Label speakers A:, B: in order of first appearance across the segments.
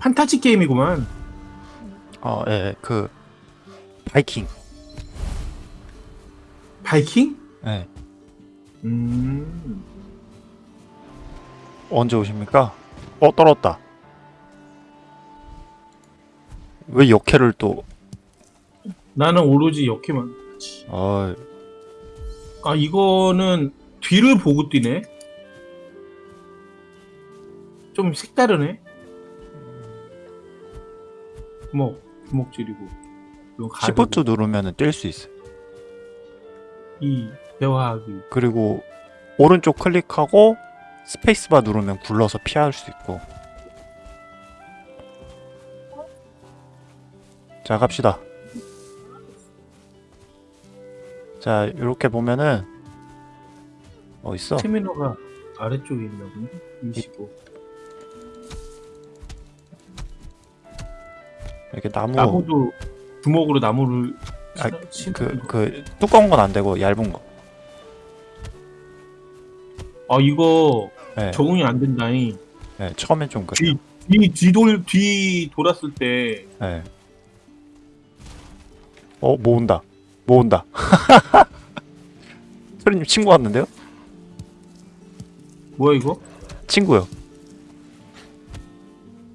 A: 판타지 게임이구만.
B: 어, 예, 그 바이킹.
A: 바이킹?
B: 예.
A: 음.
B: 언제 오십니까? 어, 떨었다. 왜 역해를 또
A: 나는 오로지 역해만.
B: 어,
A: 아 이거는 뒤를 보고 뛰네. 좀 색다르네. 주먹, 주먹질이고.
B: 시프트 누르면은 뛸수 있어요.
A: 이 대화하기.
B: 그리고 오른쪽 클릭하고 스페이스바 누르면 굴러서 피할 수 있고. 자, 갑시다. 자, 이렇게 보면은 어 있어?
A: 스태미너가 아래쪽에 있나 본데? 25.
B: 이렇게 나무
A: 나무도 주먹으로 나무를
B: 아,
A: 치-
B: 그. 그 두꺼운 건 안 되고 얇은 거.
A: 아 이거
B: 네,
A: 적응이 안 된다니.
B: 네, 처음엔 좀 그래.
A: 뒤, 뒤 뒤돌 뒤 돌았을 때
B: 네. 어, 모은다. 모은다. 소리님 친구 왔는데요?
A: 뭐야 이거?
B: 친구요.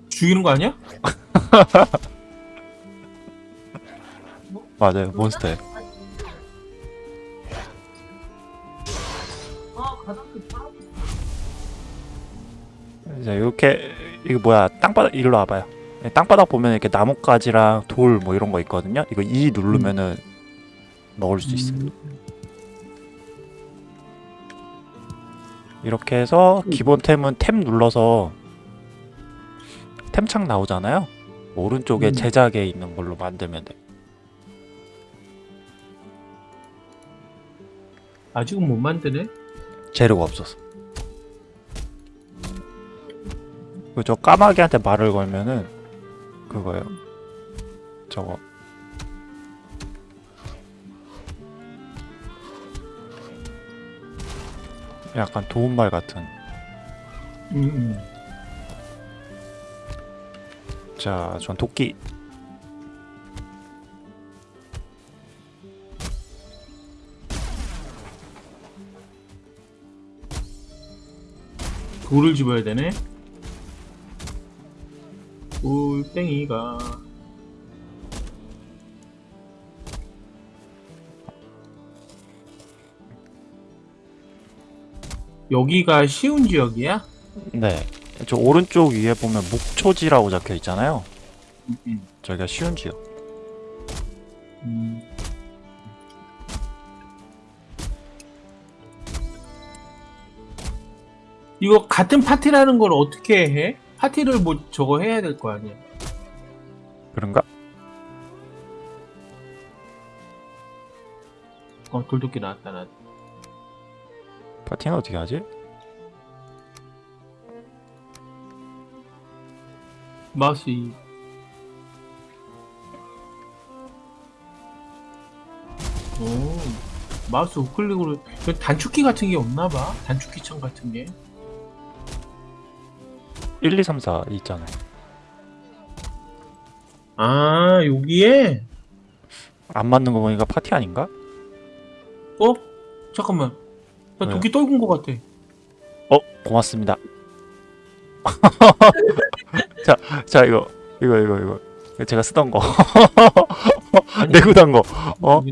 A: 죽이는 거 아니야?
B: 맞아요, 몬스터예요. 자, 이렇게 이거 뭐야? 땅바닥 일로 와봐요. 네, 땅바닥 보면 이렇게 나뭇가지랑 돌 뭐 이런 거 있거든요. 이거 E 누르면은 넣을 수 있어요.
A: 음.
B: 이렇게 해서
A: 음.
B: 기본 템은 템 눌러서 템창 나오잖아요. 오른쪽에
A: 음.
B: 제작에 있는 걸로 만들면 돼.
A: 아직은 못 만드네.
B: 재료가 없어서. 그저 까마귀한테 말을 걸면은 그거예요. 저거 약간 도움말 같은.
A: 음, 음.
B: 자, 전 도끼.
A: 돌을 집어야 되네. 돌덩이가 여기가 쉬운 지역이야?
B: 네. 저 오른쪽 위에 보면 목초지라고 적혀 있잖아요.
A: 음, 음.
B: 저기가 쉬운 지역.
A: 음. 이거 같은 파티라는 걸 어떻게 해? 파티를 뭐 저거 해야 될 거 아니야?
B: 그런가?
A: 어 돌도끼 나왔다 나.
B: 파티는 어떻게 하지?
A: 마우스 이. 오 마우스 우클릭으로 그 단축키 같은 게 없나 봐 단축키 창 같은 게
B: 1, 2, 3, 4 있잖아요.
A: 아 여기에
B: 안 맞는 거 보니까 파티 아닌가?
A: 어 잠깐만 나? 도끼 떨군 것 같아
B: 어, 고맙습니다. 자, 자 이거 이거 이거 이거 제가 쓰던 거 내구단 거. 어?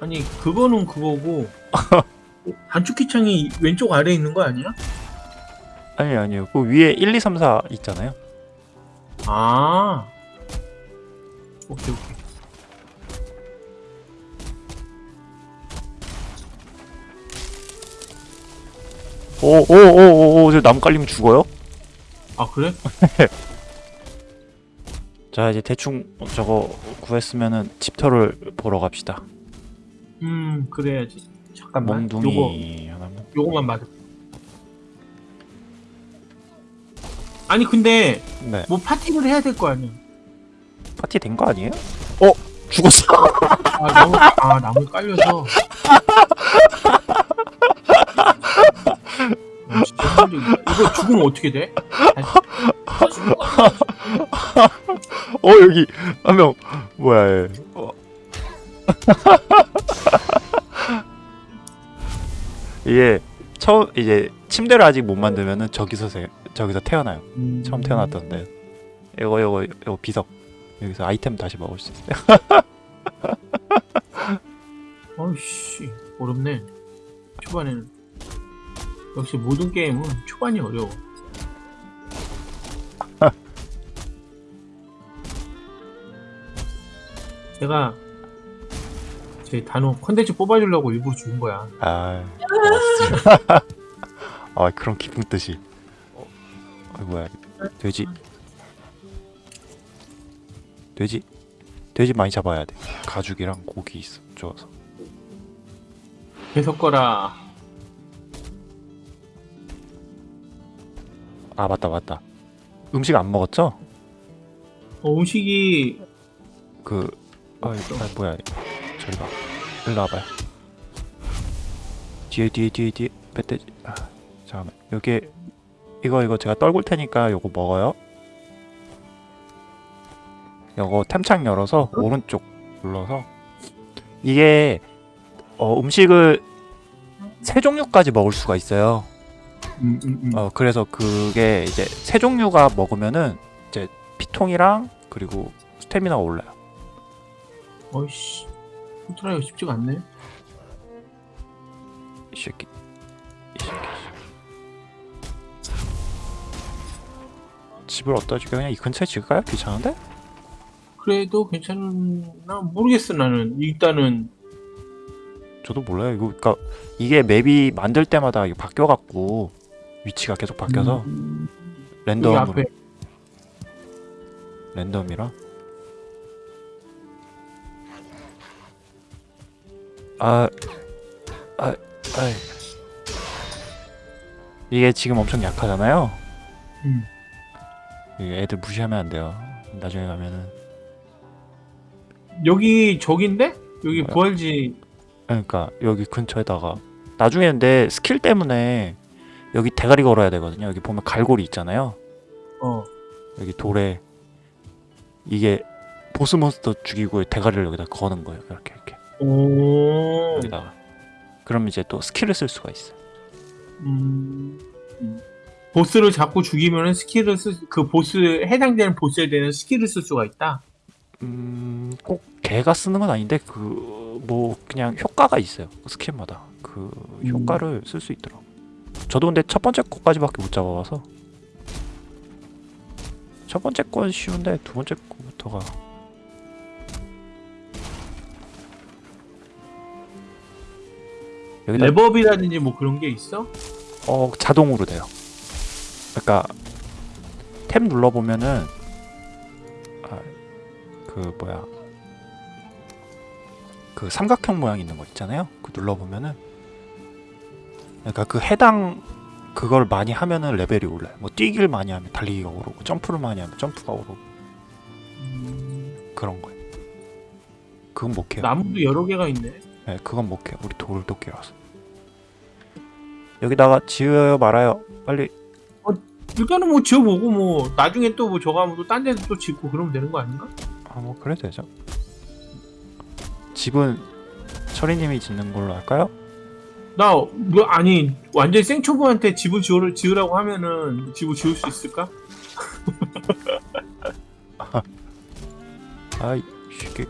A: 아니 그거는 그거고 단축키 창이 왼쪽 아래에 있는 거 아니야?
B: 아니 아니요. 그 위에 1, 2, 3, 4 있잖아요.
A: 아 오케이 오케이
B: 오오오오오 저 나무 깔리면 죽어요?
A: 아 그래?
B: 자 이제 대충 저거 구했으면은 집터를 보러 갑시다.
A: 음 그래야지 잠깐만 요거
B: 몽둥이 하나만.
A: 요거만 맞아 아니 근데
B: 네.
A: 뭐 파티를 해야 될 거 아니야
B: 파티 된 거 아니에요? 어 죽었어.
A: 아 나무 아 나무 깔려서 아, 진짜? 이거 죽으면 어떻게 돼?
B: 어 여기 한 명 뭐야 얘. 어. 이게 처음 이제 침대를 아직 못 만들면은 저기서 세, 저기서 태어나요.
A: 음.
B: 처음 태어났던데. 이거 이거 이거 비석. 여기서 아이템 다시 먹을 수 있어요.
A: 어이씨 어렵네. 초반에는 역시 모든 게임은 초반이 어려워. 제가 제 단어 컨텐츠 뽑아주려고 일부러 죽은 거야.
B: 아. 아 그런 기쁜 뜻이. 어, 어, 뭐야 돼지. 돼지. 돼지 많이 잡아야 돼. 가죽이랑 고기 있어. 좋아서.
A: 계속 거라.
B: 아 맞다 맞다. 음식 안 먹었죠?
A: 어, 음식이
B: 그 아, 아 뭐야 저리 가 일로 와봐요 뒤에 뒤에 뒤에 뒤에. 멧돼지. 아, 잠깐만. 여기 이거 이거 제가 떨굴 테니까 요거 먹어요. 요거 템창 열어서 오른쪽 눌러서. 이게 어, 음식을 세 종류까지 먹을 수가 있어요.
A: 음, 음, 음.
B: 어 그래서 그게 이제 세 종류가 먹으면은 이제 피통이랑 그리고 스태미나가 올라요.
A: 어이씨. 컨트롤하기가 쉽지가 않네.
B: 이 새끼. 이 새끼. 집을 어디다 지게 그냥 이 근처에 지을까요? 귀찮은데?
A: 그래도 괜찮나? 모르겠어 나는. 일단은.
B: 저도 몰라요. 이거 그니까 이게 맵이 만들 때마다 이게 바뀌어갖고 위치가 계속 바뀌어서
A: 음,
B: 랜덤으로. 랜덤이라? 아, 아, 아이. 이게 지금 엄청 약하잖아요.
A: 음.
B: 애들 무시하면 안 돼요. 나중에 가면은
A: 여기 저긴데 여기
B: 뭐야?
A: 부활지
B: 그러니까 여기 근처에다가 나중에 내 스킬 때문에 여기 대가리 걸어야 되거든요. 여기 보면 갈고리 있잖아요.
A: 어
B: 여기 돌에 이게 보스 몬스터 죽이고 대가리를 여기다 거는 거예요. 이렇게 이렇게
A: 오.
B: 여기다가. 그럼 이제 또 스킬을 쓸 수가 있어요.
A: 음. 음. 보스를 잡고 죽이면은 스킬을 쓸 그 보스 해당되는 보스에 대한 스킬을 쓸 수가 있다.
B: 음, 꼭 걔가 쓰는 건 아닌데 그 뭐 그냥 효과가 있어요. 그 스킬마다 그
A: 음.
B: 효과를 쓸 수 있더라고. 저도 근데 첫 번째 거까지밖에 못 잡아봐서 첫 번째 건 쉬운데 두 번째 거부터가 여기다
A: 랩업이라든지 뭐 그런 게 있어?
B: 어 자동으로 돼요. 그러니까 탭 눌러 보면은 아, 그 뭐야 그 삼각형 모양 있는 거 있잖아요. 그 눌러 보면은 그러니까 그 해당 그걸 많이 하면은 레벨이 올라요. 뭐 뛰기를 많이 하면 달리기가 오르고 점프를 많이 하면 점프가 오르고
A: 음.
B: 그런 거예요. 그건 못 해요.
A: 나무도 여러 개가 있네.
B: 네, 그건 못 해요. 우리 돌도끼라서. 여기다가 지어요 말아요. 빨리
A: 일단은 뭐 지어보고 뭐 나중에 또 뭐 저거 하면 또 딴 데도 또 짓고 그러면 되는 거 아닌가?
B: 아 뭐 그래도 되죠 집은 철이님이 짓는 걸로 할까요?
A: 나 뭐 아니 완전 생초보한테 집을 지으, 지으라고 하면은 집을 지을 수 있을까?
B: 아이 쉽게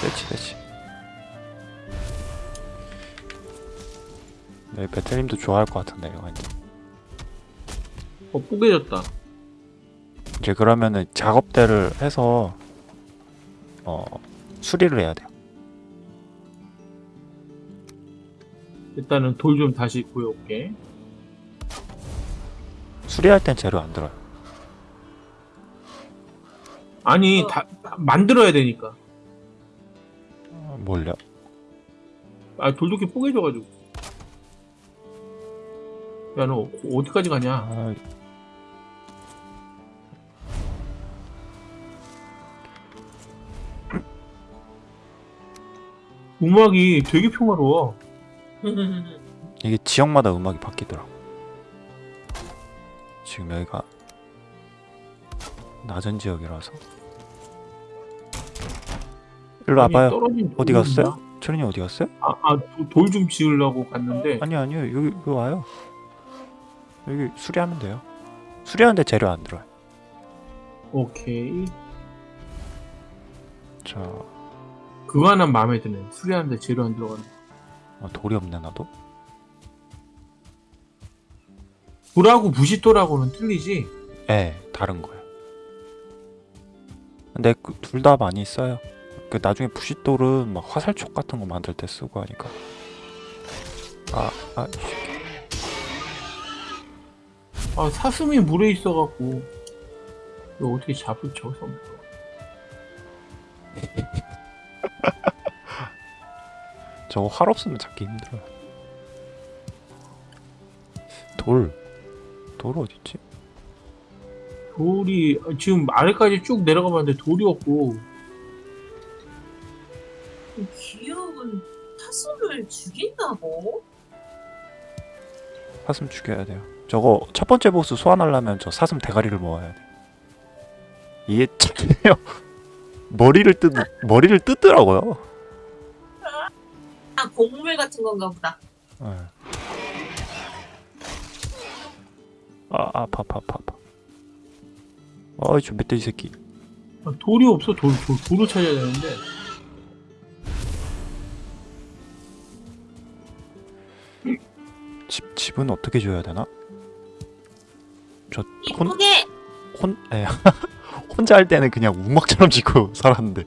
B: 됐지 됐지 네 베텔님도 좋아할 것 같은데 이거 이제
A: 어 뽀개졌다.
B: 이제 그러면은 작업대를 해서 어 수리를 해야 돼요
A: 일단은 돌 좀 다시 구해올게.
B: 수리할 땐 재료 안 들어요
A: 아니 다, 다 만들어야 되니까.
B: 어, 뭘요?
A: 아 돌도끼 뽀개져가지고. 야 너 어디까지 가냐?
B: 아,
A: 음악이 되게 평화로워.
B: 이게 지역마다 음악이 바뀌더라고. 지금 여기가 낮은 지역이라서. 일로 와봐요. 어디 갔어요? 철인이 어디 갔어요?
A: 아, 아, 돌 좀 지으려고 갔는데
B: 아니요 아니요 여기 여기 와요. 여기 수리하면 돼요. 수리하는데 재료 안 들어요.
A: 오케이.
B: 자
A: 그거 하나 마음에 드네. 수리하는데 재료 안 들어가는.
B: 어, 돌이 없네 나도.
A: 돌하고 부싯돌하고는 틀리지.
B: 예, 다른 거예요. 근데 그 둘다 많이 써요. 그 나중에 부싯돌은 막 화살촉 같은 거 만들 때 쓰고 하니까. 아, 아, 씨.
A: 아 사슴이 물에 있어갖고 이거 어떻게 잡을 저기서
B: 저거 활 없으면 잡기 힘들어요. 돌, 돌 어디 있지?
A: 돌이 지금 아래까지 쭉 내려가 봤는데 돌이 없고
C: 기억은 타수를 죽인다고?
B: 사슴 죽여야 돼요. 저거 첫 번째 보스 소환하려면 저 사슴 대가리를 모아야 돼. 이게 참해요. 머리를 뜯 머리를 뜯더라고요.
C: 아 곡물 같은 건가 보다.
B: 예. 아 아파 아파 아파 아파. 어이 저 멧돼지 새끼.
A: 아, 돌이 없어 돌, 돌 돌을 찾아야 되는데
B: 집 집은 어떻게 줘야 되나? 혼-
C: 이쁘게
B: 혼 에. 혼자 할 때는 그냥 우막처럼 짓고 살았는데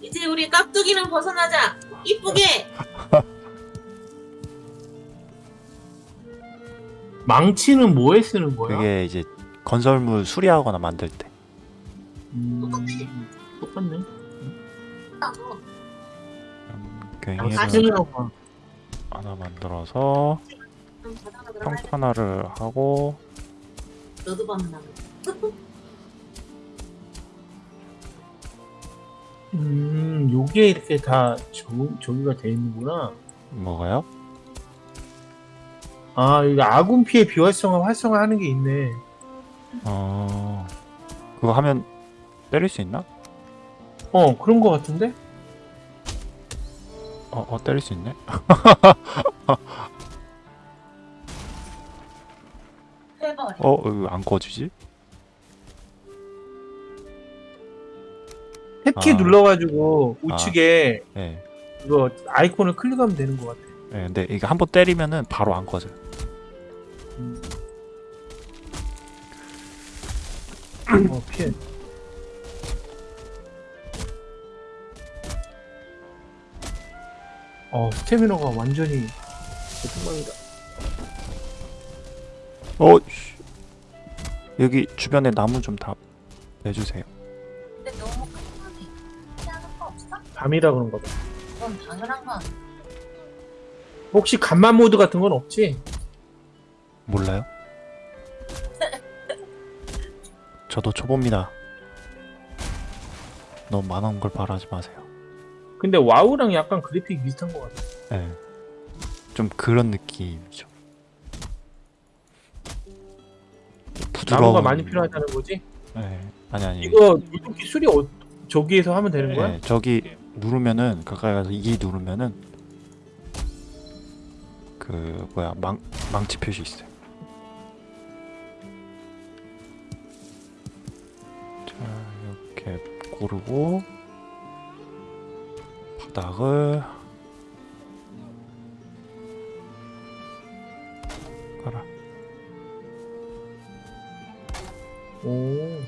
C: 이제 우리 깍두기는 벗어나자. 이쁘게
A: 망치는 뭐에 쓰는 거야?
B: 그게 이제 건설물 수리하거나 만들 때.
A: 음, 똑같네.
C: 하고
B: 음,
A: 아,
B: 하나 만들어서
C: 돼.
B: 평탄화를 하고
C: 너도 벗나.
A: 음, 요게 이렇게 다 저, 저기가 돼 있는구나.
B: 뭐가요?
A: 아, 이거 아군 피해 비활성화 활성화 하는 게 있네.
B: 어 그거 하면 때릴 수 있나?
A: 어, 그런 거 같은데?
B: 어, 어 때릴 수 있네. 어, 이거 안 꺼지지?
A: 탭키
B: 아.
A: 눌러가지고 우측에
B: 예.
A: 이거 아이콘을 클릭하면 되는 것 같아.
B: 예, 근데 이게 한번 때리면은 바로 안 꺼져요.
A: 어, 피해. 어, 스태미너가 완전히 대통령이다.
B: 어, 씨. 여기 주변에 나무 좀 다 내주세요.
C: 근데 너무. 하지 않을 거 없어?
A: 밤이라 그런 거다.
C: 그건 당연한 건.
A: 혹시 간만 모드 같은 건 없지?
B: 몰라요? 저도 초보입니다. 너무 많은 걸 바라지 마세요.
A: 근데 와우랑 약간 그래픽 비슷한 것 같아.
B: 예. 좀 그런 느낌이죠. 부드러운.
A: 나무가 많이 필요하다는 거지?
B: 예. 아니 아니.
A: 이거 물도끼 수리 어, 저기에서 하면 되는 거야?
B: 예, 저기 누르면은 가까이 가서 이 누르면은 그 뭐야 망 망치 표시 있어요. 자 이렇게 고르고 바닥을
A: 오.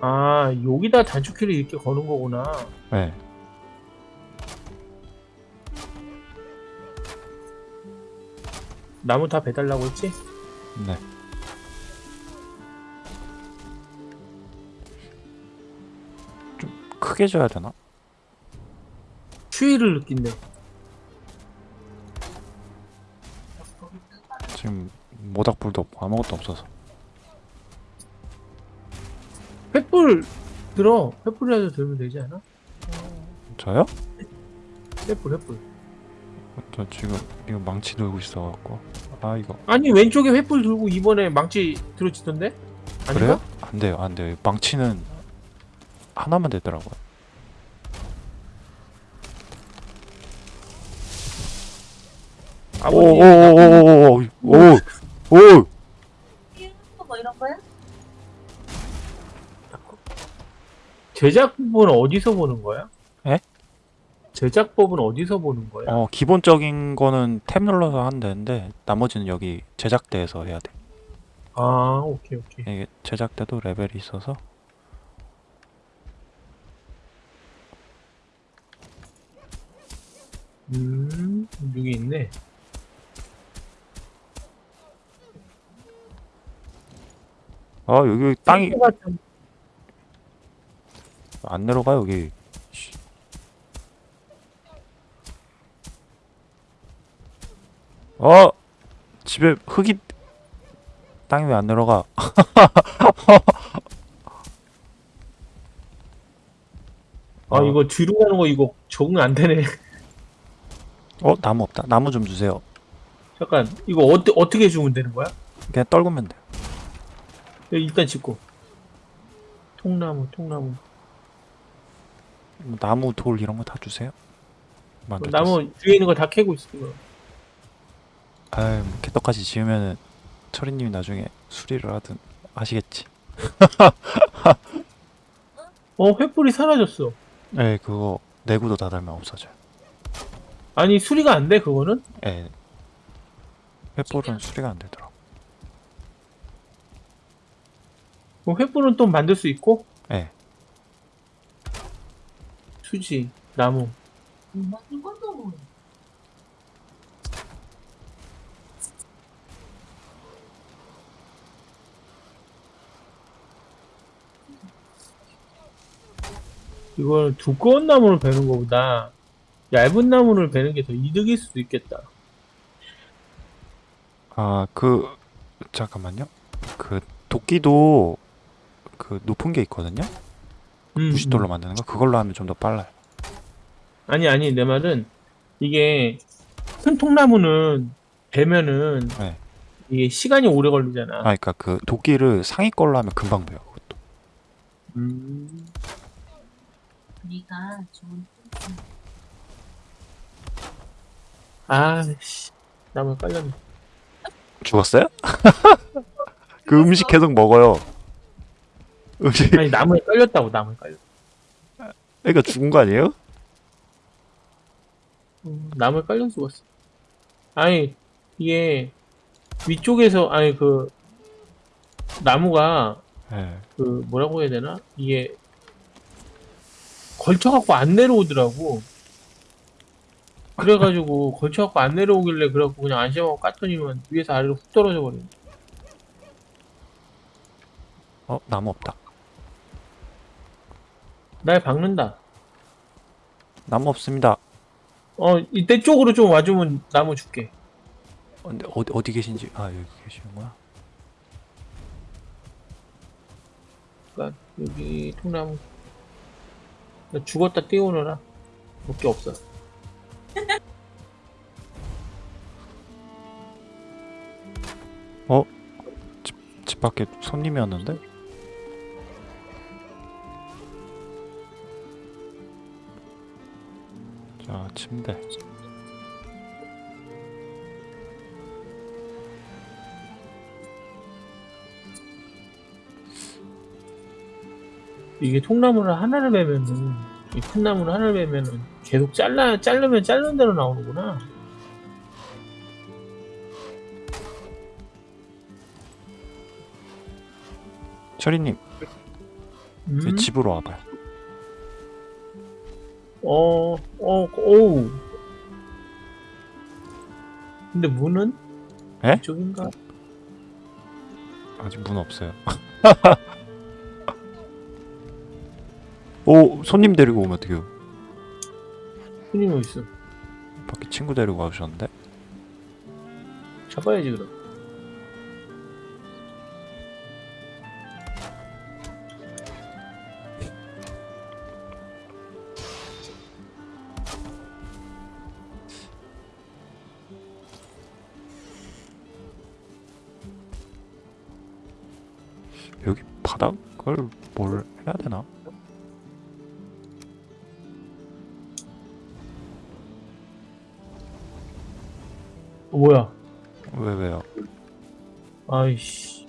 A: 아, 여기다 단축키를 이렇게 거는 거구나.
B: 네.
A: 나무 다 배달라고 했지?
B: 네. 크게 줘야 되나?
A: 추위를 느낀대.
B: 지금 모닥불도 없고 아무것도 없어서.
A: 횃불 들어. 횃불이라도 들면 되지 않아?
B: 저요?
A: 횃불 횃불.
B: 저 지금 이거 망치 들고 있어갖고. 아 이거
A: 아니 왼쪽에 횃불 들고 이번에 망치 들어치던데? 아닌가?
B: 그래요? 안 돼요, 안 돼요. 망치는 하나만 되더라고요.
A: 아버지
B: 오오오오오오오
C: 뭐 이런 거야?
A: 제작법은 어디서 보는 거야?
B: 에?
A: 제작법은 어디서 보는 거야?
B: 어 기본적인 거는 탭 눌러서 하면 되는데 나머지는 여기 제작대에서 해야 돼.
A: 아 오케이 오케이.
B: 이게 제작대도 레벨이 있어서
A: 음 여기 있네.
B: 아 여기 땅이 안 내려가 여기. 씨. 어 집에 흙이 땅이 왜 안 내려가?
A: 아
B: 어.
A: 이거 뒤로 가는 거 이거 적응 안 되네.
B: 어 나무 없다. 나무 좀 주세요.
A: 잠깐 이거 어, 어떻게 주면 되는 거야?
B: 그냥 떨구면 돼.
A: 일단 짚고. 통나무 통나무.
B: 뭐 나무 돌 이런 거 다 주세요.
A: 나무 뒤에 있는 거 다 캐고 있어. 이거.
B: 아유 뭐 개떡같이 지으면은 철이님이 나중에 수리를 하든 아시겠지.
A: 어 횃불이 사라졌어.
B: 네 그거 내구도 다 달면 없어져요.
A: 아니 수리가 안 돼 그거는?
B: 예. 횃불은 수리가 안 되더라 고.
A: 그럼 횃불은 또 만들 수 있고?
B: 예.
A: 수지 나무. 이거는 두꺼운 나무를 베는 것보다 얇은 나무를 베는 게 더 이득일 수도 있겠다.
B: 아, 그 잠깐만요. 그 도끼도 그 높은 게 있거든요.
A: 음,
B: 부싯돌로
A: 음.
B: 만드는 거 그걸로 하면 좀 더 빨라요.
A: 아니 아니 내 말은 이게 큰 통나무는 베면은
B: 네.
A: 이게 시간이 오래 걸리잖아.
B: 아, 그러니까 그 도끼를 상위 걸로 하면 금방 배요. 그것도.
A: 음.
C: 네가 좋은
A: 아씨 나무 깔렸네.
B: 죽었어요? 그 음식 계속 먹어요. 음식
A: 아니 나무에 깔렸다고 나무에 깔렸.
B: 그러니까 죽은 거 아니에요?
A: 음, 나무에 깔려 죽었어. 아니 이게 위쪽에서 아니 그 나무가
B: 예.
A: 그 뭐라고 해야 되나 이게 걸쳐갖고 안 내려오더라고. 그래가지고 걸쳐갖고 안 내려오길래 그래갖고 그냥 안심하고 깠더니만 위에서 아래로 훅 떨어져 버리네.
B: 어, 나무 없다.
A: 날 박는다.
B: 나무 없습니다.
A: 어 이때 쪽으로 좀 와주면 나무 줄게.
B: 어, 근데 어디 어디 계신지 아 여기 계시는구나.
A: 그러니까 여기 통나무. 나 죽었다 띄워놓으라. 볼게 없어.
B: 집 밖에 손님이 왔는데? 자, 침대.
A: 이게 통나무를 하나를 베면은 이 큰 나무를 하나를 베면은 계속 잘라 자르면 자르는 대로 나오는구나.
B: 철이님,
A: 음?
B: 이 집으로 와봐요.
A: 어, 어, 오우. 근데 문은?
B: 에?
A: 이쪽인가?
B: 아직 문 없어요. 오, 손님 데리고 오면 어떡해요?
A: 손님이 어디 있어?
B: 밖에 친구 데리고 와주셨는데?
A: 잡아야지 그럼.
B: 여기 바닥을 뭘 해야 되나?
A: 어, 뭐야?
B: 왜 왜요?
A: 아이씨.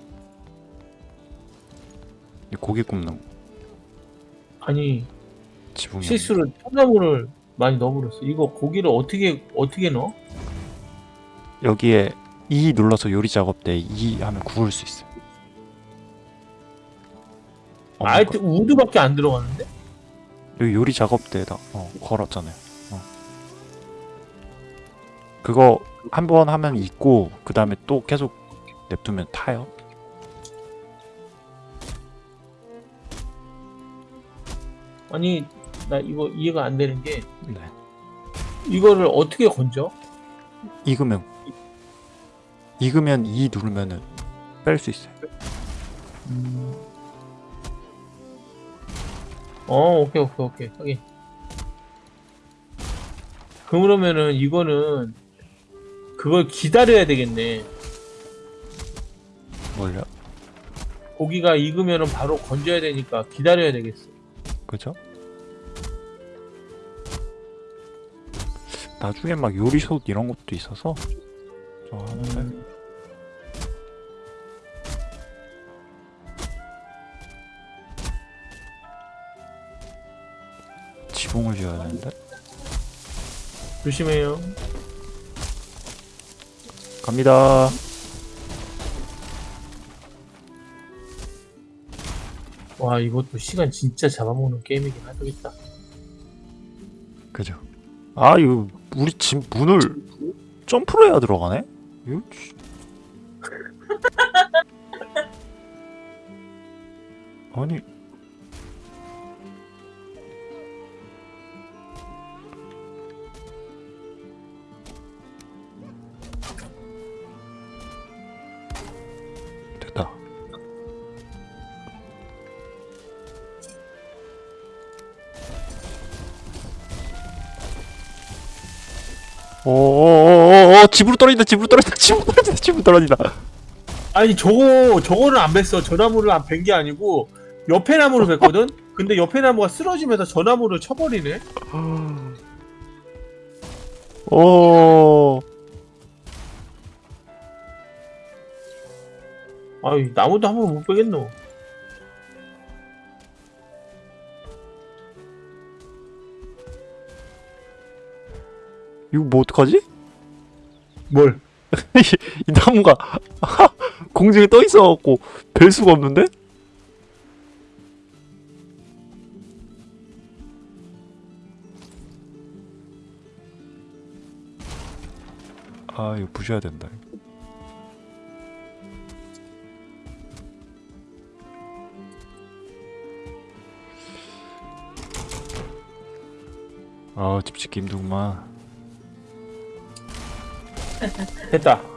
B: 이 고기 굽는
A: 아니
B: 지붕이
A: 실수로 통나무를 많이 넣어버렸어. 이거 고기를 어떻게 어떻게 넣어?
B: 여기에 E 눌러서 요리 작업 때 E 하면 구울 수 있어요. 어,
A: 아예 우드밖에 안 들어가는데?
B: 여기 요리 작업 때에다 어, 걸었잖아요. 어. 그거 한 번 하면 있고 그 다음에 또 계속 냅두면 타요.
A: 아니 나 이거 이해가 안 되는 게
B: 네.
A: 이거를 어떻게 건져?
B: 익으면 익으면 E 누르면은 뺄 수 있어요.
A: 어 오케이 오케이 오케이 확인. 그러면은 이거는 그걸 기다려야 되겠네.
B: 뭘요?
A: 고기가 익으면은 바로 건져야 되니까 기다려야 되겠어.
B: 그죠? 나중에 막 요리솥 이런 것도 있어서 저 하는데 지 붕을 지어야 되는데
A: 조심해요.
B: 갑니다.
A: 와 이것도 시간 진짜 잡아먹는 게임이긴 하겠다.
B: 그죠? 아 이거 우리 집 문을 점프로 해야 들어가네? 이거 씨. 아니 집으로 떨어진다 집으로 떨어진다 집으로 떨어진다 집으로 떨어진다
A: 아니 저거 저거는 안 뱄어. 저 나무를 안벤게 아니고 옆에 나무를 뱄거든. 근데 옆에 나무가 쓰러지면서 저 나무를 쳐버리네.
B: 오
A: 아이 나무도 한 번 못 빼겠노.
B: 이거 뭐 어떡하지?
A: 뭘?
B: 이 나무가 공중에 떠 있어갖고 별 수가 없는데? 아 이거 부셔야 된다 아 집 짓기 힘들구만
A: 됐다.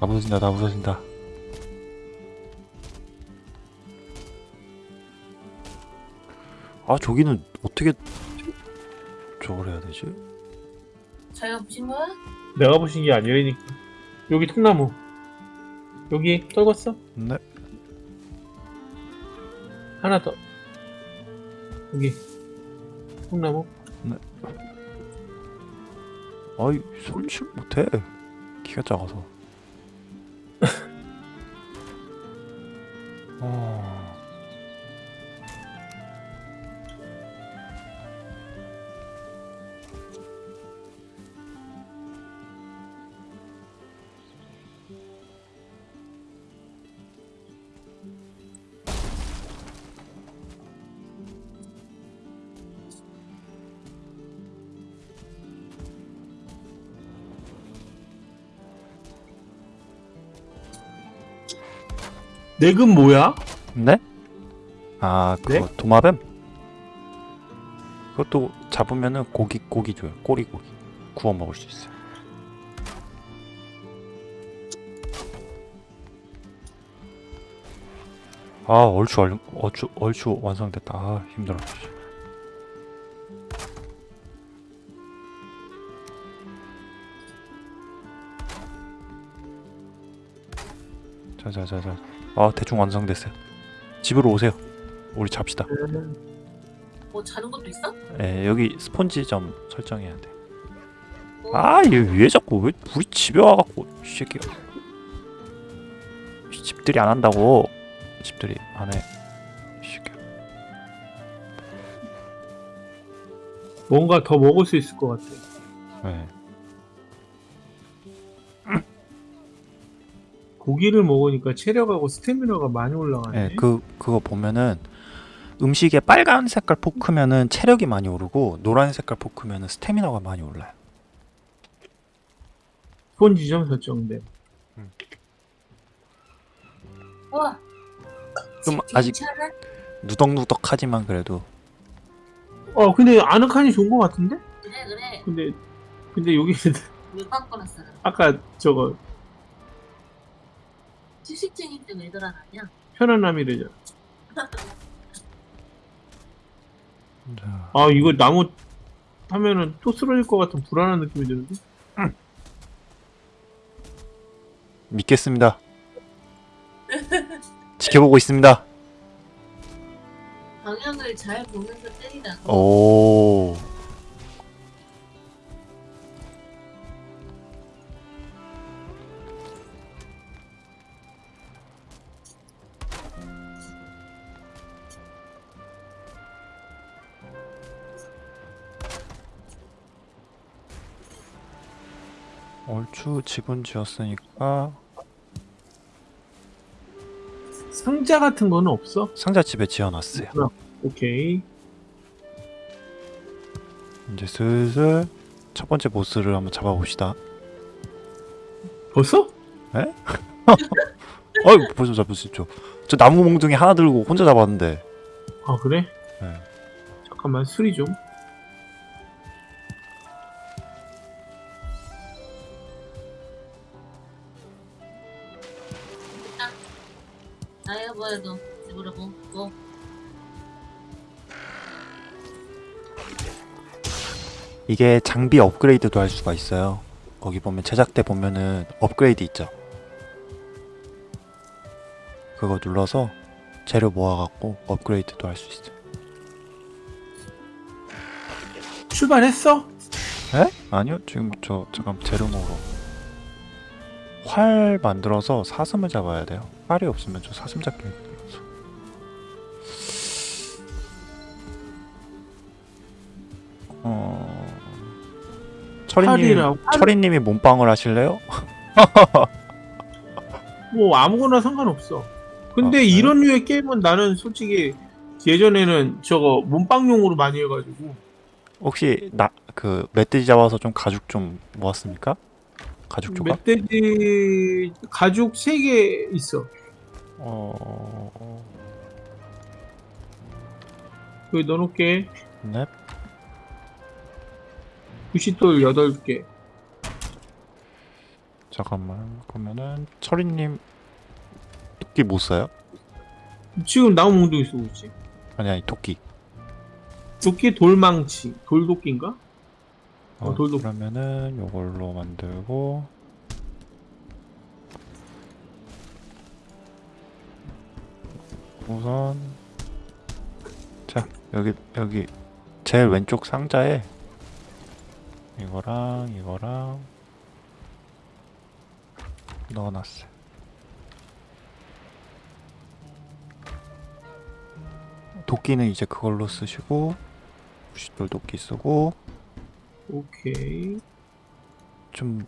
B: 다 부서진다 다 부서진다 아 저기는 어떻게 저걸 해야 되지?
C: 저희가 보신 거야?
A: 내가 보신 게 아니라니까. 여기 통나무. 여기 떨궜어?
B: 네
A: 하나 더. 여기 통나무.
B: 아이 설치 못해 키가 작아서 어...
A: 내금 뭐야?
B: 네? 아 그거 도마뱀? 그것도 잡으면은 고기 고기 줘요 꼬리 고기 구워 먹을 수 있어요 아 얼추 얼, 얼추 얼추 완성됐다. 아 힘들어. 자자자자. 아 대충 완성됐어요. 집으로 오세요. 우리 잡시다.
C: 뭐 자는 것도 있어?
B: 예 여기 스폰지 좀 설정해야 돼. 아얘 왜 자꾸 왜 우리 집에 와갖고 이 새끼가 이 집들이 안 한다고 집들이 안해.
A: 뭔가 더 먹을 수 있을 것 같아.
B: 네.
A: 고기를 먹으니까 체력하고 스태미너가 많이 올라가네.
B: 예, 그 그거 보면은 음식에 빨간 색깔 포크면은 체력이 많이 오르고 노란 색깔 포크면은 스태미나가 많이 올라요.
A: 스폰지점 설정돼.
C: 와. 좀집
B: 아직-
C: 괜찮아?
B: 누덕누덕하지만 그래도
A: 어 근데 아늑한이 좋은 것 같은데?
C: 그래 그래.
A: 근데 근데 여기
C: 물 바꿔놨어.
A: 아까 저거
C: 안 하냐?
A: 편안함이래잖아.
B: 자,
A: 아 이거 나무 하면은 또 쓰러질 것 같은 불안한 느낌이 드는데?
B: 믿겠습니다. 지켜보고 있습니다.
C: 방향을 잘 보면서 때리다.
B: 오. 얼추 집은 지었으니까
A: 상자 같은 거는 없어?
B: 상자 집에 지어놨어요.
A: 오케이.
B: 이제 슬슬 첫 번째 보스를 한번 잡아봅시다.
A: 벌써?
B: 어이 벌써 잡을 수 있죠. 저 나무 몽둥이 하나 들고 혼자 잡았는데.
A: 아 그래?
B: 네.
A: 잠깐만 수리 좀.
B: 이게 장비 업그레이드도 할 수가 있어요. 거기 보면 제작대 보면은 업그레이드 있죠. 그거 눌러서 재료 모아갖고 업그레이드도 할 수 있어요.
A: 출발했어?
B: 에? 아니요 지금 저 잠깐 재료 모으러 활 만들어서 사슴을 잡아야 돼요. 활이 없으면 저 사슴 잡기 어... 철이님 철이님이 몸빵을 하실래요?
A: 뭐 아무거나 상관없어. 근데
B: 아?
A: 이런 류의 게임은 나는 솔직히 예전에는 저거 몸빵용으로 많이 해가지고
B: 혹시 나 그 멧돼지 잡아서 좀 가죽 좀 모았습니까? 가죽 조각?
A: 멧돼지 가죽 3개 있어.
B: 어...
A: 여기 넣어놓게.
B: 네.
A: 부시돌 8개.
B: 잠깐만 그러면은 철이님 토끼 못 써요?
A: 지금 나무 몽둥이 쓰고 있지.
B: 아니 아니 토끼
A: 도끼 돌망치. 돌도끼인가?
B: 어,
A: 어, 돌도-
B: 그러면은 요걸로 만들고 우선 자 여기 여기 제일 왼쪽 상자에 이거랑 이거랑 넣어놨어요. 도끼는 이제 그걸로 쓰시고 부싯돌 도끼 쓰고
A: 오케이.
B: 좀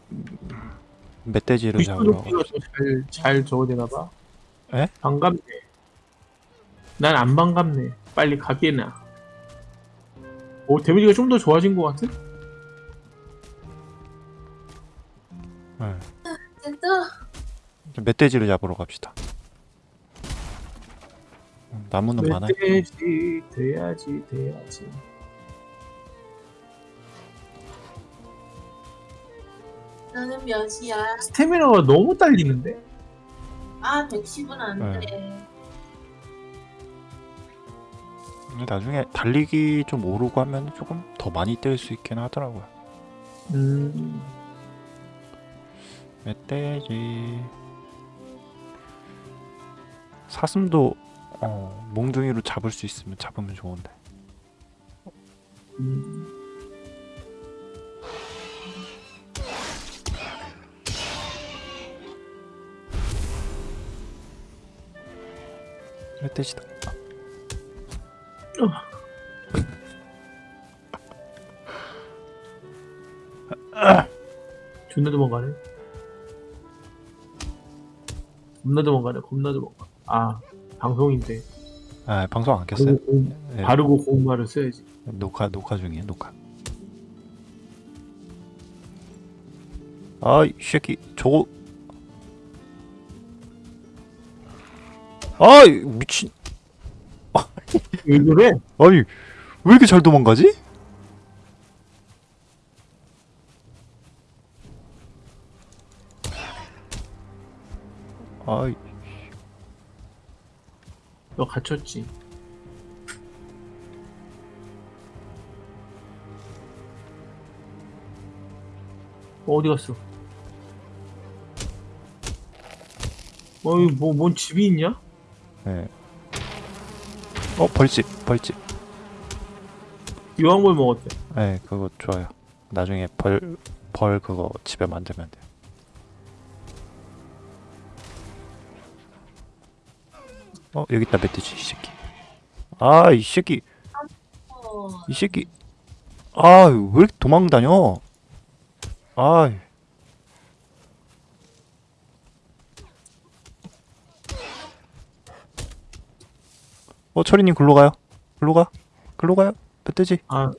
B: 멧돼지를 잡으러
A: 도끼가 잘 저거 되나봐.
B: 에?
A: 반갑네. 난 안 반갑네. 빨리 가게나. 오 데미지가 좀 더 좋아진 것 같은?
B: 네.
C: 진짜
B: 좀 멧돼지를 잡으러 갑시다. 음, 나무는 많아요.
A: 멧돼지 돼야지 돼야지.
C: 나는 몇이야?
A: 스태미너가 너무 딸리는데?
C: 아 110은 안
B: 네.
C: 돼.
B: 근데 나중에 달리기 좀 오르고 하면 조금 더 많이 뗄 수 있긴 하더라고요.
A: 음.
B: 멧돼지 사슴도 어, 몽둥이로 잡을 수 있으면 잡으면 좋은데
A: 음.
B: 멧돼지다
A: 존나 도망가네. 겁나 도망가네. 겁나 도망가. 아 방송인데
B: 아 방송 안 켰어요?
A: 바르고 고운,
B: 네,
A: 바르고 고운 말을 써야지.
B: 녹화 녹화 중이에요 녹화 아이 새끼 저거 아이 미친
A: 왜 그래?
B: 아니 왜 이렇게 잘 도망가지? 아이
A: 너 갇혔지. 어, 어디 갔어? 어이 뭐뭔 집이 있냐?
B: 네. 어 벌집 벌집
A: 유황물 먹었대.
B: 네 그거 좋아요 나중에 벌 벌 그거 집에 만들면 돼 어 여기 있다 멧돼지 이 새끼. 아 이 새끼.
C: 어,
B: 이 새끼. 아왜 이렇게 도망다녀? 아. 어 철이님 글로 가요? 글로 가? 글로 가요? 멧돼지
A: 아.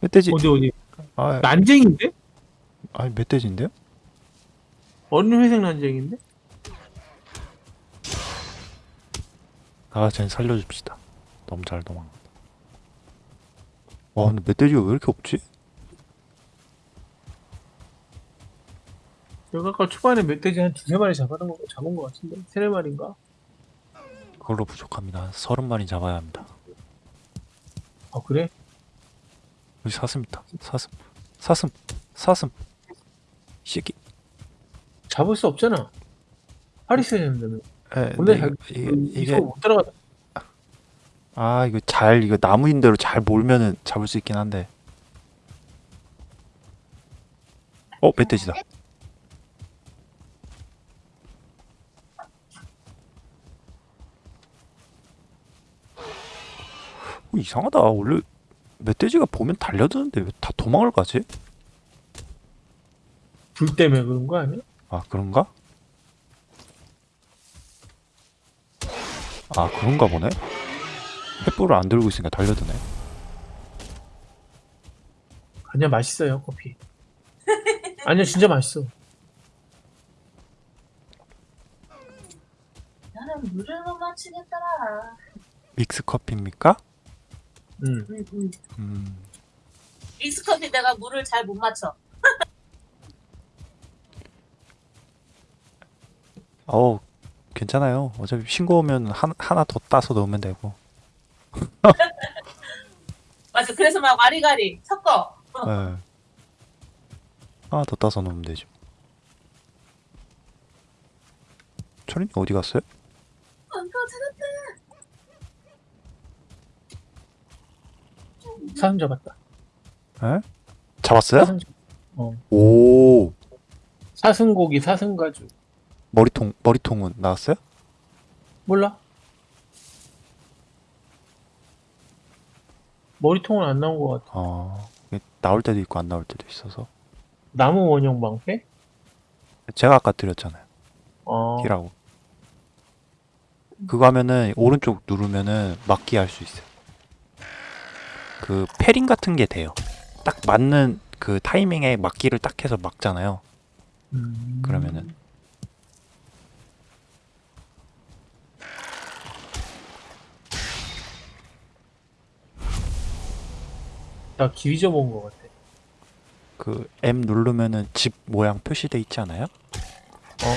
B: 멧돼지
A: 어디 어디?
B: 아.
A: 난쟁인데?
B: 아니 멧돼지인데요?
A: 어린 회색 난쟁인데?
B: 아, 쟤 살려줍시다. 너무 잘 도망가. 와, 근데 멧돼지가 왜 이렇게 없지?
A: 내가 아까 초반에 멧돼지 한 두세 마리 잡아놓은 거 잡은 거 같은데 세네 마리인가?
B: 그걸로 부족합니다. 서른 마리 잡아야 합니다.
A: 아 그래?
B: 여기 사슴 있다. 사슴, 사슴, 사슴. 이 새끼.
A: 잡을 수 없잖아. 팔 있어야 되는 근데
B: 네,
A: 잘-
B: 이게
A: 그
B: 이게
A: 못 따라가.
B: 아 이거 잘 이거 나무인 대로 잘 몰면은 잡을 수 있긴 한데. 어 멧돼지다. 어, 이상하다. 원래 멧돼지가 보면 달려드는데 왜 다 도망을 가지?
A: 불 때문에 그런 거 아니야?
B: 아 그런가? 아 그런가 보네. 횃불을 안 들고 있으니까 달려드네.
A: 아니야 맛있어요 커피. 아니야 진짜 맛있어.
C: 나는 물을 못 맞추겠더라.
B: 믹스 커피입니까?
A: 응.
C: 응, 응.
B: 음.
C: 믹스 커피 내가 물을 잘 못 맞춰.
B: 어 괜찮아요. 어차피 싱거 오면 한, 하나 더 따서 넣으면 되고.
C: 맞아. 그래서 막 와리가리 섞어.
B: 예. 하나 더 따서 넣으면 되죠. 철인이 어디 갔어요?
C: 안 가, 찾았다.
A: 사슴 잡았다.
B: 에? 잡았어요?
A: 사슴, 잡- 어.
B: 오
A: 사슴고기 사슴 가죽.
B: 머리통 머리통은 나왔어요?
A: 몰라? 머리통은 안 나온 것 같아.
B: 어 나올 때도 있고 안 나올 때도 있어서
A: 나무 원형 방패?
B: 제가 아까 드렸잖아요.
A: 어.
B: 키라고. 그거 하면은 오른쪽 누르면은 막기 할 수 있어요. 그 패링 같은 게 돼요. 딱 맞는 그 타이밍에 막기를 딱 해서 막잖아요.
A: 음.
B: 그러면은
A: 나 기위 접은 것 같아.
B: 그 M 누르면은 집 모양 표시돼 있지 않아요?
A: 어, 어.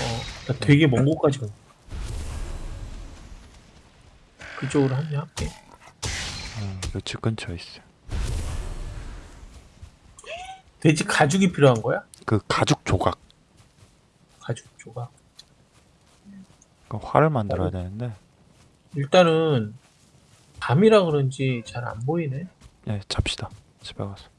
A: 나 되게 먼 곳까지 가. 그쪽으로 한번 할게.
B: 음, 요집 근처에 있어요.
A: 돼지 가죽이 필요한 거야?
B: 그 가죽 조각.
A: 가죽 조각.
B: 그 활을 만들어야 되는데.
A: 일단은 밤이라 그런지 잘 안 보이네.
B: 예, 잡시다. 집에 가서.